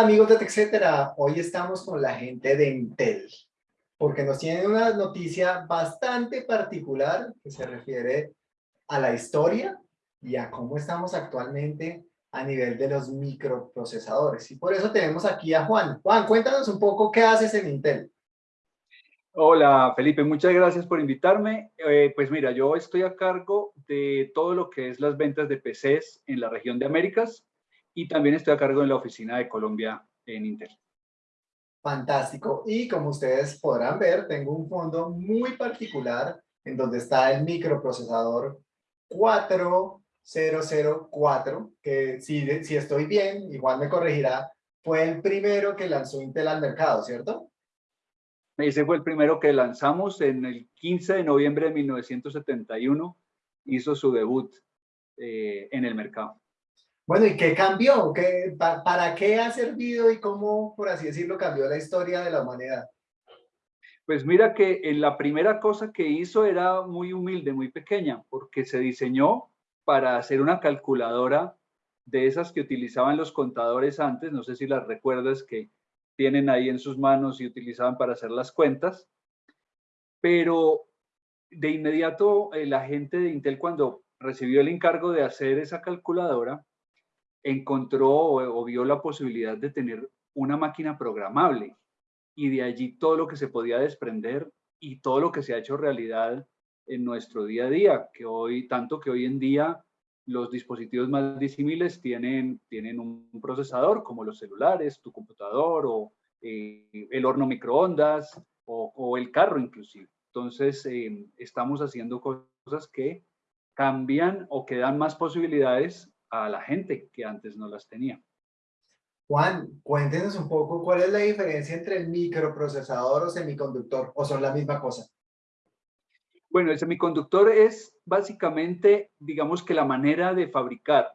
Amigos de TechCetera, hoy estamos con la gente de Intel, porque nos tienen una noticia bastante particular que se refiere a la historia y a cómo estamos actualmente a nivel de los microprocesadores. Y por eso tenemos aquí a Juan. Juan, cuéntanos un poco qué haces en Intel. Hola Felipe, muchas gracias por invitarme. Eh, pues mira, yo estoy a cargo de todo lo que es las ventas de PCs en la región de Américas y también estoy a cargo de la oficina de Colombia en Intel. Fantástico. Y como ustedes podrán ver, tengo un fondo muy particular en donde está el microprocesador 4004, que si, si estoy bien, igual me corregirá, fue el primero que lanzó Intel al mercado, ¿cierto? Ese fue el primero que lanzamos en el 15 de noviembre de 1971, hizo su debut eh, en el mercado. Bueno, ¿y qué cambió? ¿Qué, ¿Para qué ha servido y cómo, por así decirlo, cambió la historia de la humanidad? Pues mira que en la primera cosa que hizo era muy humilde, muy pequeña, porque se diseñó para hacer una calculadora de esas que utilizaban los contadores antes, no sé si las recuerdas que tienen ahí en sus manos y utilizaban para hacer las cuentas, pero de inmediato eh, la gente de Intel cuando recibió el encargo de hacer esa calculadora, encontró o, vio la posibilidad de tener una máquina programable y de allí todo lo que se podía desprender y todo lo que se ha hecho realidad en nuestro día a día, que hoy, tanto que hoy en día los dispositivos más disímiles tienen, tienen un procesador como los celulares, tu computador o eh, el horno microondas o, el carro inclusive. Entonces, eh, estamos haciendo cosas que cambian o que dan más posibilidades a la gente que antes no las tenía. Juan, cuéntenos un poco cuál es la diferencia entre el microprocesador o semiconductor, o son la misma cosa. Bueno, el semiconductor es básicamente, digamos que la manera de fabricar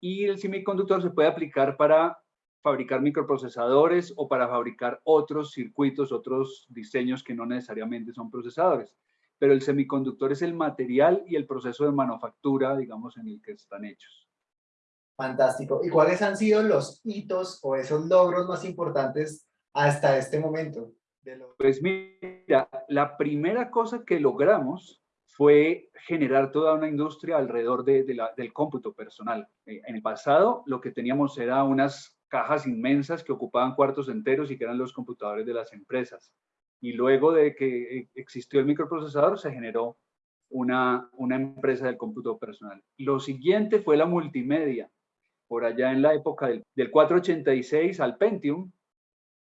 y el semiconductor se puede aplicar para fabricar microprocesadores o para fabricar otros circuitos, otros diseños que no necesariamente son procesadores. Pero el semiconductor es el material y el proceso de manufactura, digamos, en el que están hechos. Fantástico. ¿Y cuáles han sido los hitos o esos logros más importantes hasta este momento? Pues mira, la primera cosa que logramos fue generar toda una industria alrededor de, del cómputo personal. Eh, en el pasado lo que teníamos era unas cajas inmensas que ocupaban cuartos enteros y que eran los computadores de las empresas. Y luego de que eh, existió el microprocesador se generó una, una empresa del cómputo personal. Lo siguiente fue la multimedia por allá en la época del, 486 al Pentium,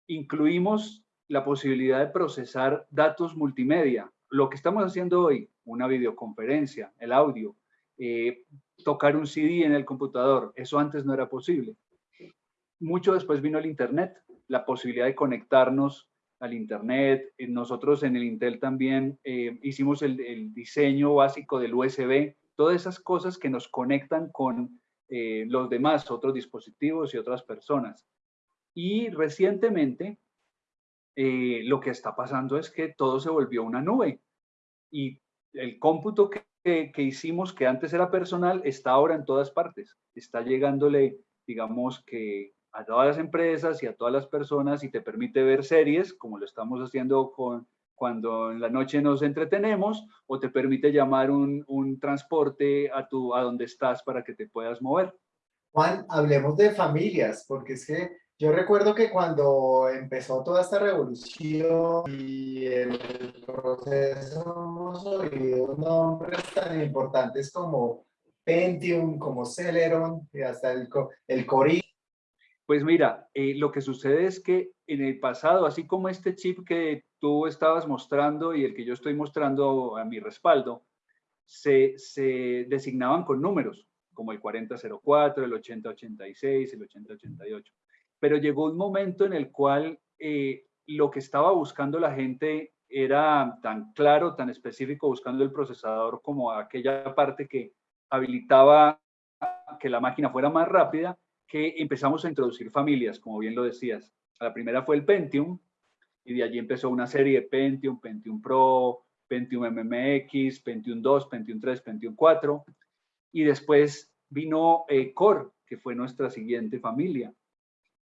incluimos la posibilidad de procesar datos multimedia. Lo que estamos haciendo hoy, una videoconferencia, el audio, eh, tocar un CD en el computador, eso antes no era posible. Mucho después vino el Internet, la posibilidad de conectarnos al Internet. Eh, nosotros en el Intel también eh, hicimos el, diseño básico del USB, todas esas cosas que nos conectan con eh, los demás, otros dispositivos y otras personas. Y recientemente eh, lo que está pasando es que todo se volvió una nube y el cómputo que, que, hicimos, que antes era personal, está ahora en todas partes. Está llegándole, digamos que a todas las empresas y a todas las personas y te permite ver series, como lo estamos haciendo con cuando en la noche nos entretenemos o te permite llamar un, un, transporte a, tu, a donde estás para que te puedas mover. Juan, hablemos de familias, porque es que yo recuerdo que cuando empezó toda esta revolución y el proceso hemos oído nombres tan importantes como Pentium, como Celeron y hasta el, el Cori. Pues mira, eh, lo que sucede es que en el pasado, así como este chip que tú estabas mostrando y el que yo estoy mostrando a mi respaldo, se, designaban con números, como el 4004, el 8086, el 8088. Pero llegó un momento en el cual eh, lo que estaba buscando la gente era tan claro, tan específico, buscando el procesador como aquella parte que habilitaba que la máquina fuera más rápida que empezamos a introducir familias, como bien lo decías. La primera fue el Pentium, y de allí empezó una serie de Pentium, Pentium Pro, Pentium MMX, Pentium 2, Pentium 3, Pentium 4, y después vino eh, Core, que fue nuestra siguiente familia.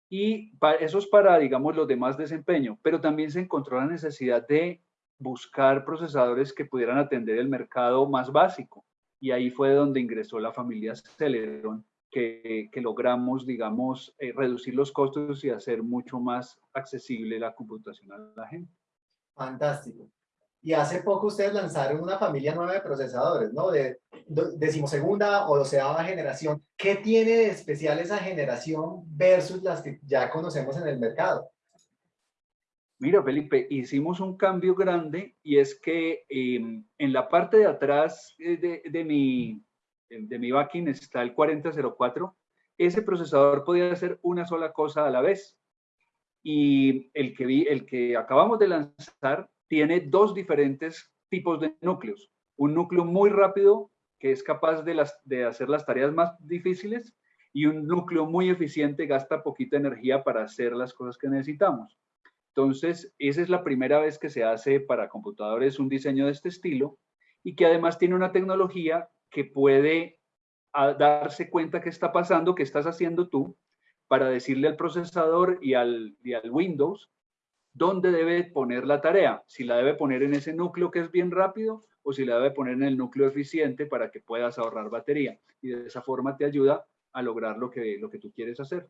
Y eso es para, digamos, los demás desempeño, pero también se encontró la necesidad de buscar procesadores que pudieran atender el mercado más básico. Y ahí fue donde ingresó la familia Celeron, que, logramos, digamos, eh, reducir los costos y hacer mucho más accesible la computación a la gente. Fantástico. Y hace poco ustedes lanzaron una familia nueva de procesadores, ¿no? De decimosegunda o doceava generación. ¿Qué tiene de especial esa generación versus las que ya conocemos en el mercado? Mira, Felipe, hicimos un cambio grande y es que em, en la parte de atrás eh, de, de, mi, de mi backing está el 4004. Ese procesador podía hacer una sola cosa a la vez. Y el que, vi, el que acabamos de lanzar tiene dos diferentes tipos de núcleos. Un núcleo muy rápido que es capaz de, de hacer las tareas más difíciles y un núcleo muy eficiente gasta poquita energía para hacer las cosas que necesitamos. Entonces, esa es la primera vez que se hace para computadores un diseño de este estilo y que además tiene una tecnología que puede darse cuenta qué está pasando, qué estás haciendo tú, para decirle al procesador y al, y al Windows dónde debe poner la tarea, si la debe poner en ese núcleo que es bien rápido o si la debe poner en el núcleo eficiente para que puedas ahorrar batería. Y de esa forma te ayuda a lograr lo que, lo que tú quieres hacer.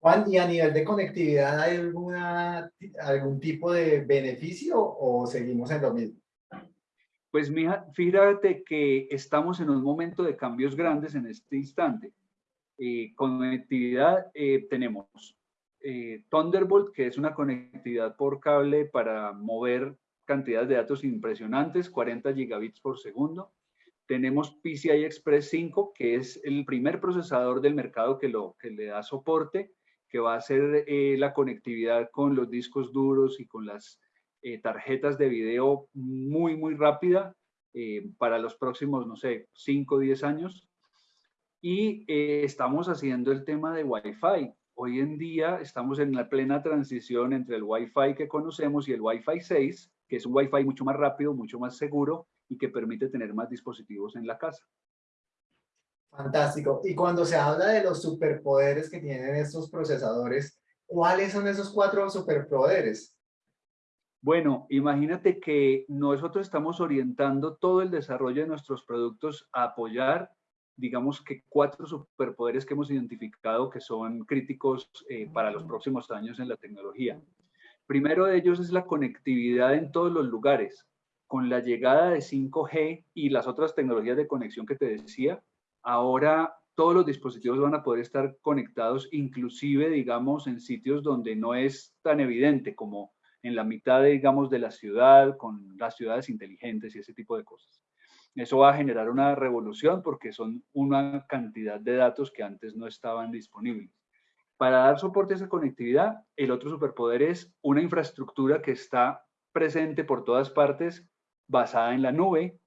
Juan, ¿y a nivel de conectividad hay alguna, algún tipo de beneficio o seguimos en lo mismo? Pues fíjate que estamos en un momento de cambios grandes en este instante. Eh, conectividad eh, tenemos eh, Thunderbolt, que es una conectividad por cable para mover cantidades de datos impresionantes, 40 gigabits por segundo. Tenemos PCI Express 5, que es el primer procesador del mercado que, lo, que le da soporte que va a ser eh, la conectividad con los discos duros y con las eh, tarjetas de video muy, muy rápida eh, para los próximos, no sé, 5 o 10 años. Y estamos haciendo el tema de Wi-Fi. Hoy en día estamos en la plena transición entre el Wi-Fi que conocemos y el Wi-Fi 6, que es un Wi-Fi mucho más rápido, mucho más seguro y que permite tener más dispositivos en la casa. Fantástico. Y cuando se habla de los superpoderes que tienen estos procesadores, ¿cuáles son esos cuatro superpoderes? Bueno, imagínate que nosotros estamos orientando todo el desarrollo de nuestros productos a apoyar, digamos que cuatro superpoderes que hemos identificado que son críticos eh, para los próximos años en la tecnología. Primero de ellos es la conectividad en todos los lugares. Con la llegada de 5G y las otras tecnologías de conexión que te decía, ahora todos los dispositivos van a poder estar conectados, inclusive, digamos, en sitios donde no es tan evidente como en la mitad, digamos, de la ciudad, con las ciudades inteligentes y ese tipo de cosas. Eso va a generar una revolución porque son una cantidad de datos que antes no estaban disponibles. Para dar soporte a esa conectividad, el otro superpoder es una infraestructura que está presente por todas partes, basada en la nube,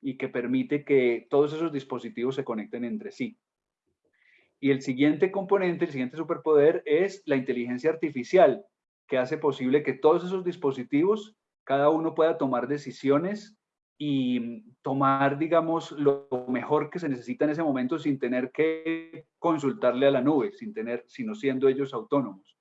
y que permite que todos esos dispositivos se conecten entre sí. Y el siguiente componente, el siguiente superpoder es la inteligencia artificial, que hace posible que todos esos dispositivos, cada uno pueda tomar decisiones y tomar, digamos, lo mejor que se necesita en ese momento sin tener que consultarle a la nube, sin tener, sino siendo ellos autónomos.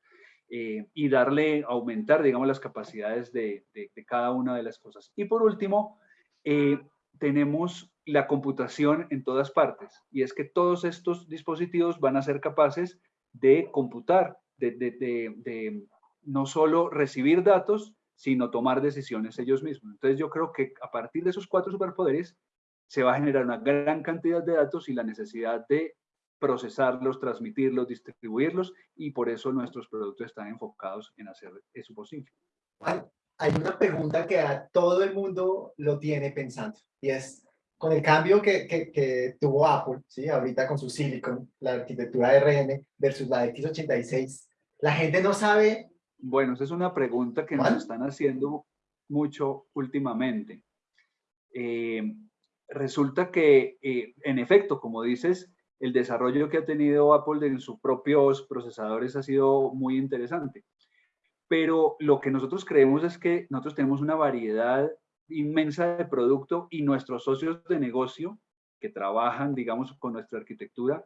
Eh, y darle, aumentar, digamos, las capacidades de, cada una de las cosas. Y por último, eh, tenemos la computación en todas partes y es que todos estos dispositivos van a ser capaces de computar, de, no solo recibir datos, sino tomar decisiones ellos mismos. Entonces yo creo que a partir de esos cuatro superpoderes se va a generar una gran cantidad de datos y la necesidad de procesarlos, transmitirlos, distribuirlos y por eso nuestros productos están enfocados en hacer eso posible hay una pregunta que a todo el mundo lo tiene pensando y es con el cambio que, que, tuvo Apple, ¿sí? ahorita con su Silicon, la arquitectura RN versus la de x86, la gente no sabe... Bueno, esa es una pregunta que nos están haciendo mucho últimamente. Eh, resulta que, eh, en efecto, como dices, el desarrollo que ha tenido Apple en sus propios procesadores ha sido muy interesante pero lo que nosotros creemos es que nosotros tenemos una variedad inmensa de producto y nuestros socios de negocio que trabajan, digamos, con nuestra arquitectura,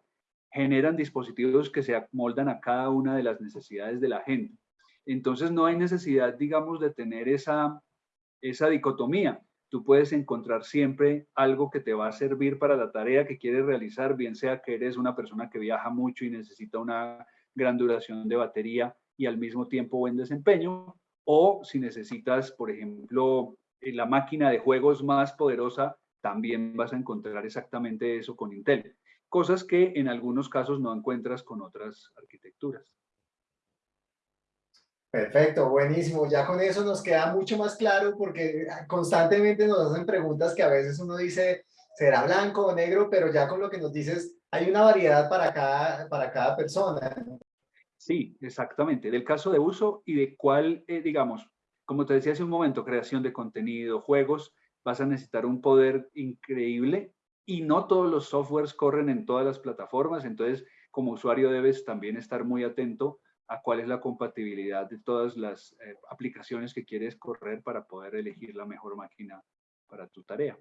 generan dispositivos que se amoldan a cada una de las necesidades de la gente. Entonces no hay necesidad, digamos, de tener esa, esa dicotomía. Tú puedes encontrar siempre algo que te va a servir para la tarea que quieres realizar, bien sea que eres una persona que viaja mucho y necesita una gran duración de batería y al mismo tiempo buen desempeño, o si necesitas, por ejemplo, eh, la máquina de juegos más poderosa, también vas a encontrar exactamente eso con Intel. Cosas que en algunos casos no encuentras con otras arquitecturas. Perfecto, buenísimo. Ya con eso nos queda mucho más claro porque constantemente nos hacen preguntas que a veces uno dice, será blanco o negro, pero ya con lo que nos dices, hay una variedad para cada, para cada persona. Sí, exactamente. Del caso de uso y de cuál, eh, digamos, como te decía hace un momento, creación de contenido, juegos, vas a necesitar un poder increíble y no todos los softwares corren en todas las plataformas, entonces como usuario debes también estar muy atento a cuál es la compatibilidad de todas las eh, aplicaciones que quieres correr para poder elegir la mejor máquina para tu tarea.